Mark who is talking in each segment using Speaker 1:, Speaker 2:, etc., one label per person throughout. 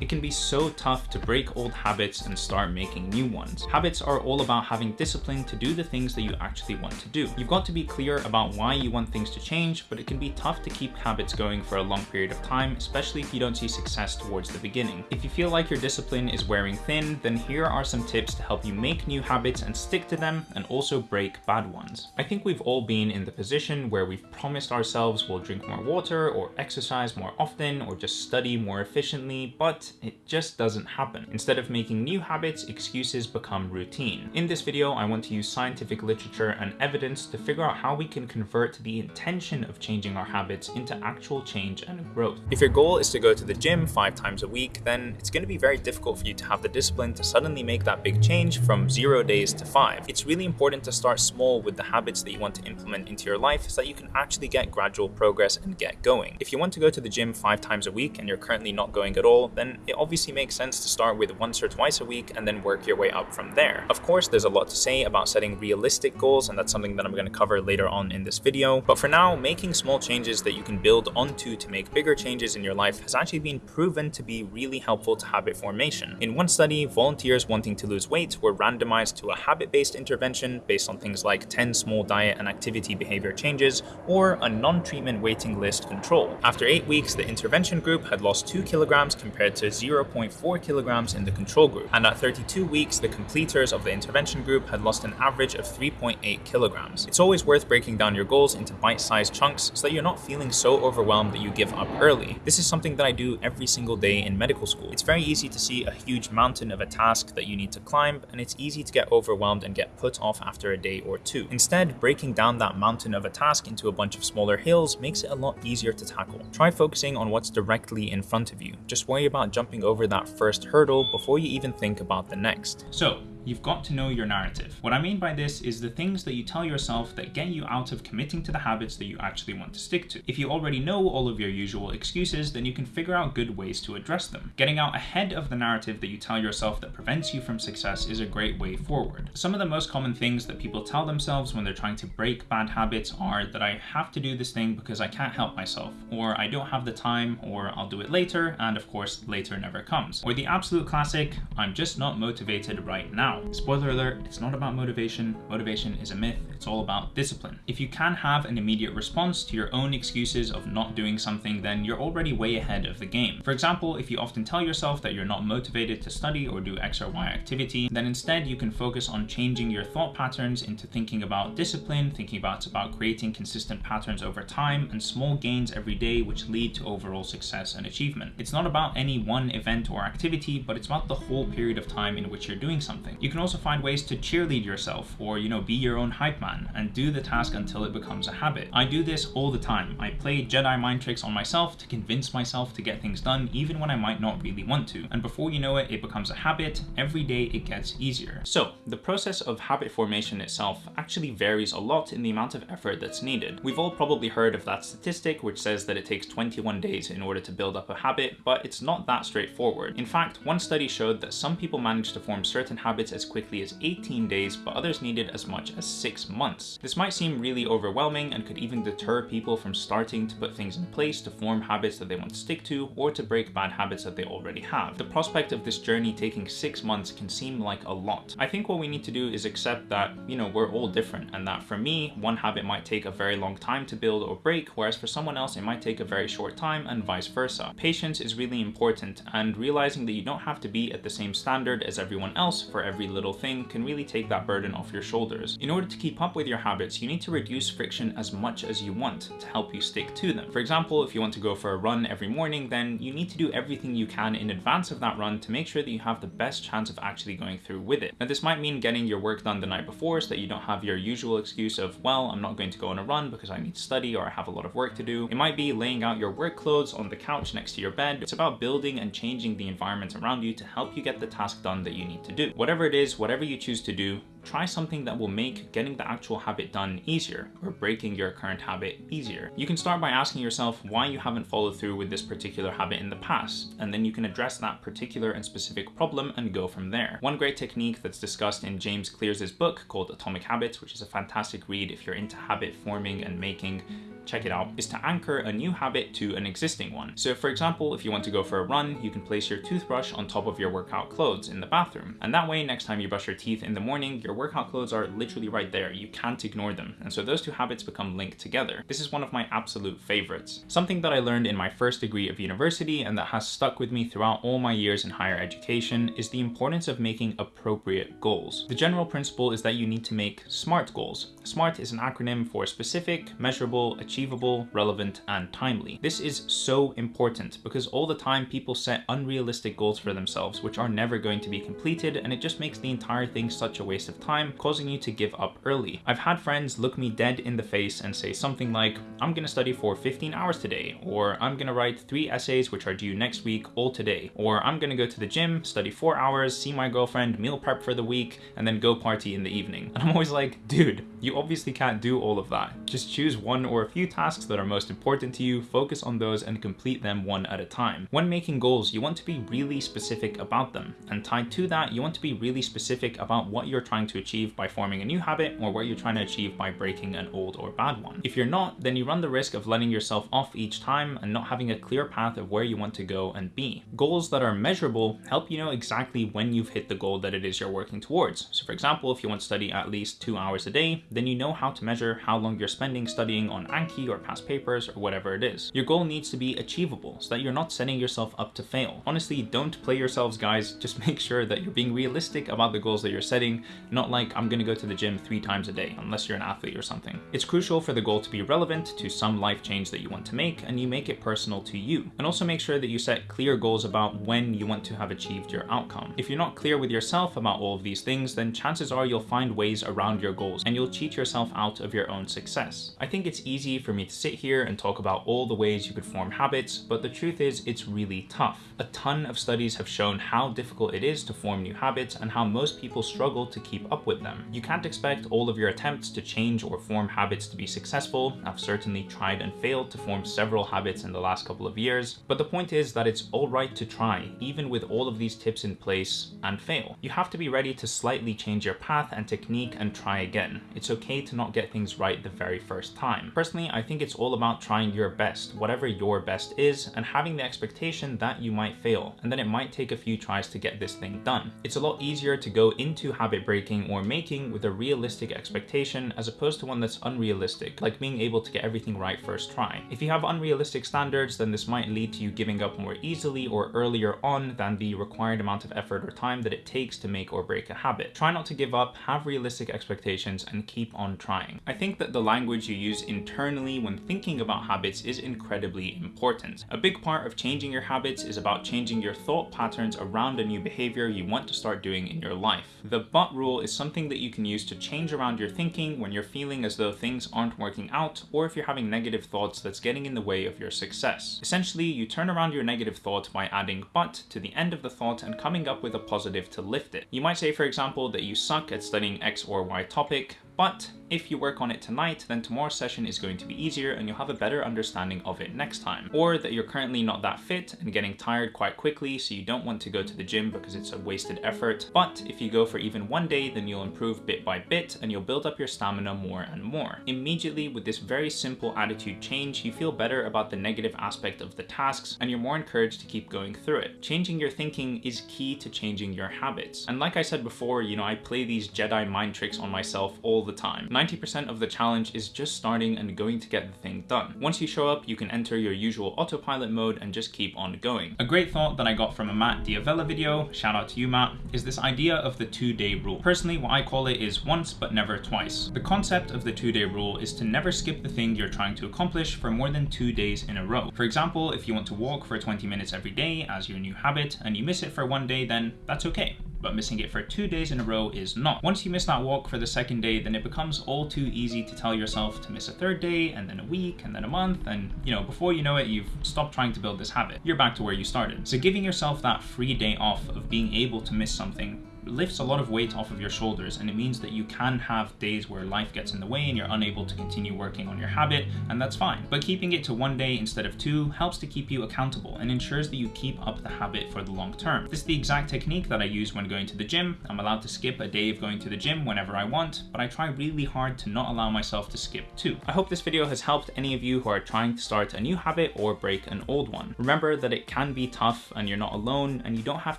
Speaker 1: It can be so tough to break old habits and start making new ones. Habits are all about having discipline to do the things that you actually want to do. You've got to be clear about why you want things to change, but it can be tough to keep habits going for a long period of time, especially if you don't see success towards the beginning. If you feel like your discipline is wearing thin, then here are some tips to help you make new habits and stick to them and also break bad ones. I think we've all been in the position where we've promised ourselves we'll drink more water or exercise more often or just study more efficiently, but it just doesn't happen. Instead of making new habits, excuses become routine. In this video, I want to use scientific literature and evidence to figure out how we can convert the intention of changing our habits into actual change and growth. If your goal is to go to the gym five times a week, then it's going to be very difficult for you to have the discipline to suddenly make that big change from zero days to five. It's really important to start small with the habits that you want to implement into your life so that you can actually get gradual progress and get going. If you want to go to the gym five times a week and you're currently not going at all, then it obviously makes sense to start with once or twice a week and then work your way up from there. Of course, there's a lot to say about setting realistic goals, and that's something that I'm going to cover later on in this video. But for now, making small changes that you can build onto to make bigger changes in your life has actually been proven to be really helpful to habit formation. In one study, volunteers wanting to lose weight were randomized to a habit-based intervention based on things like 10 small diet and activity behavior changes or a non-treatment waiting list control. After eight weeks, the intervention group had lost 2 kilograms compared to 0.4 kilograms in the control group. And at 32 weeks, the completers of the intervention group had lost an average of 3.8 kilograms. It's always worth breaking down your goals into bite-sized chunks so that you're not feeling so overwhelmed that you give up early. This is something that I do every single day in medical school. It's very easy to see a huge mountain of a task that you need to climb, and it's easy to get overwhelmed and get put off after a day or two. Instead, breaking down that mountain of a task into a bunch of smaller hills makes it a lot easier to tackle. Try focusing on what's directly in front of you. Just worry about jumping over that first hurdle before you even think about the next. So, you've got to know your narrative. What I mean by this is the things that you tell yourself that get you out of committing to the habits that you actually want to stick to. If you already know all of your usual excuses, then you can figure out good ways to address them. Getting out ahead of the narrative that you tell yourself that prevents you from success is a great way forward. Some of the most common things that people tell themselves when they're trying to break bad habits are that I have to do this thing because I can't help myself, or I don't have the time, or I'll do it later, and of course, later never comes. Or the absolute classic, I'm just not motivated right now. Spoiler alert, it's not about motivation. Motivation is a myth. It's all about discipline. If you can have an immediate response to your own excuses of not doing something, then you're already way ahead of the game. For example, if you often tell yourself that you're not motivated to study or do X or Y activity, then instead you can focus on changing your thought patterns into thinking about discipline, thinking about about creating consistent patterns over time and small gains every day which lead to overall success and achievement. It's not about any one event or activity, but it's about the whole period of time in which you're doing something. You can also find ways to cheerlead yourself or, you know, be your own hype man and do the task until it becomes a habit. I do this all the time. I play Jedi mind tricks on myself to convince myself to get things done even when I might not really want to. And before you know it, it becomes a habit. Every day it gets easier. So the process of habit formation itself actually varies a lot in the amount of effort that's needed. We've all probably heard of that statistic which says that it takes 21 days in order to build up a habit, but it's not that straightforward. In fact, one study showed that some people manage to form certain habits as quickly as 18 days, but others needed as much as 6 months. This might seem really overwhelming and could even deter people from starting to put things in place to form habits that they want to stick to or to break bad habits that they already have. The prospect of this journey taking 6 months can seem like a lot. I think what we need to do is accept that, you know, we're all different and that for me, one habit might take a very long time to build or break, whereas for someone else it might take a very short time and vice versa. Patience is really important and realizing that you don't have to be at the same standard as everyone else for every little thing can really take that burden off your shoulders. In order to keep up with your habits, you need to reduce friction as much as you want to help you stick to them. For example, if you want to go for a run every morning, then you need to do everything you can in advance of that run to make sure that you have the best chance of actually going through with it. Now this might mean getting your work done the night before so that you don't have your usual excuse of, well, I'm not going to go on a run because I need to study or I have a lot of work to do. It might be laying out your work clothes on the couch next to your bed. It's about building and changing the environment around you to help you get the task done that you need to do. Whatever it is, whatever you choose to do, try something that will make getting the actual habit done easier or breaking your current habit easier. You can start by asking yourself why you haven't followed through with this particular habit in the past, and then you can address that particular and specific problem and go from there. One great technique that's discussed in James Clear's book called Atomic Habits, which is a fantastic read if you're into habit forming and making check it out, is to anchor a new habit to an existing one. So for example, if you want to go for a run, you can place your toothbrush on top of your workout clothes in the bathroom. And that way, next time you brush your teeth in the morning, your workout clothes are literally right there. You can't ignore them. And so those two habits become linked together. This is one of my absolute favorites. Something that I learned in my first degree of university and that has stuck with me throughout all my years in higher education is the importance of making appropriate goals. The general principle is that you need to make SMART goals. SMART is an acronym for specific, measurable, achievable, relevant, and timely. This is so important because all the time people set unrealistic goals for themselves which are never going to be completed and it just makes the entire thing such a waste of time, causing you to give up early. I've had friends look me dead in the face and say something like, I'm gonna study for 15 hours today, or I'm gonna write three essays which are due next week all today, or I'm gonna go to the gym, study four hours, see my girlfriend, meal prep for the week, and then go party in the evening. And I'm always like, dude, you obviously can't do all of that. Just choose one or a few tasks that are most important to you, focus on those and complete them one at a time. When making goals, you want to be really specific about them. And tied to that, you want to be really specific about what you're trying to achieve by forming a new habit or what you're trying to achieve by breaking an old or bad one. If you're not, then you run the risk of letting yourself off each time and not having a clear path of where you want to go and be. Goals that are measurable help you know exactly when you've hit the goal that it is you're working towards. So for example, if you want to study at least two hours a day, then you know how to measure how long you're spending studying on Anki or past papers or whatever it is. Your goal needs to be achievable so that you're not setting yourself up to fail. Honestly, don't play yourselves guys, just make sure that you're being realistic about the goals that you're setting, not like I'm gonna go to the gym three times a day, unless you're an athlete or something. It's crucial for the goal to be relevant to some life change that you want to make and you make it personal to you. And also make sure that you set clear goals about when you want to have achieved your outcome. If you're not clear with yourself about all of these things, then chances are you'll find ways around your goals and you'll cheat yourself out of your own success. I think it's easy for me to sit here and talk about all the ways you could form habits, but the truth is it's really tough. A ton of studies have shown how difficult it is to form new habits and how most people struggle to keep up with them. You can't expect all of your attempts to change or form habits to be successful. I've certainly tried and failed to form several habits in the last couple of years, but the point is that it's alright to try, even with all of these tips in place, and fail. You have to be ready to slightly change your path and technique and try again. It's okay to not get things right the very first time. Personally, I think it's all about trying your best, whatever your best is, and having the expectation that you might fail, and then it might take a few tries to get this thing done. It's a lot easier to go into habit breaking or making with a realistic expectation as opposed to one that's unrealistic, like being able to get everything right first try. If you have unrealistic standards, then this might lead to you giving up more easily or earlier on than the required amount of effort or time that it takes to make or break a habit. Try not to give up, have realistic expectations, and keep on trying. I think that the language you use internally when thinking about habits is incredibly important. A big part of changing your habits is about changing your thought patterns around a new behavior you want to start doing in your life. The but rule is something that you can use to change around your thinking when you're feeling as though things aren't working out or if you're having negative thoughts that's getting in the way of your success. Essentially, you turn around your negative thought by adding but to the end of the thought and coming up with a positive to lift it. You might say, for example, that you suck at studying X or Y topic, but if you work on it tonight, then tomorrow's session is going to be easier and you'll have a better understanding of it next time. Or that you're currently not that fit and getting tired quite quickly, so you don't want to go to the gym because it's a wasted effort. But if you go for even one day, then you'll improve bit by bit and you'll build up your stamina more and more. Immediately with this very simple attitude change, you feel better about the negative aspect of the tasks and you're more encouraged to keep going through it. Changing your thinking is key to changing your habits. And like I said before, you know, I play these Jedi mind tricks on myself all the time. 90% of the challenge is just starting and going to get the thing done. Once you show up, you can enter your usual autopilot mode and just keep on going. A great thought that I got from a Matt D'Avella video, shout out to you Matt, is this idea of the two day rule. Personally, what I call it is once but never twice. The concept of the two day rule is to never skip the thing you're trying to accomplish for more than two days in a row. For example, if you want to walk for 20 minutes every day as your new habit and you miss it for one day, then that's okay but missing it for two days in a row is not. Once you miss that walk for the second day, then it becomes all too easy to tell yourself to miss a third day, and then a week, and then a month, and you know, before you know it, you've stopped trying to build this habit. You're back to where you started. So giving yourself that free day off of being able to miss something lifts a lot of weight off of your shoulders and it means that you can have days where life gets in the way and you're unable to continue working on your habit, and that's fine. But keeping it to one day instead of two helps to keep you accountable and ensures that you keep up the habit for the long term. This is the exact technique that I use when going to the gym. I'm allowed to skip a day of going to the gym whenever I want, but I try really hard to not allow myself to skip two. I hope this video has helped any of you who are trying to start a new habit or break an old one. Remember that it can be tough and you're not alone and you don't have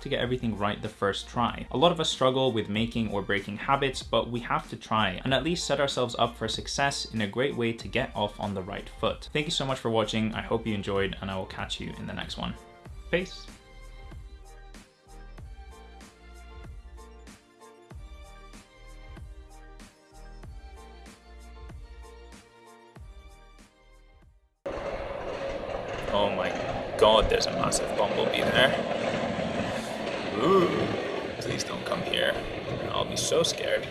Speaker 1: to get everything right the first try. A lot of struggle with making or breaking habits, but we have to try and at least set ourselves up for success in a great way to get off on the right foot. Thank you so much for watching. I hope you enjoyed and I will catch you in the next one. Peace. Oh my god, there's a massive bumblebee there. Ooh, please don't come here. I'll be so scared.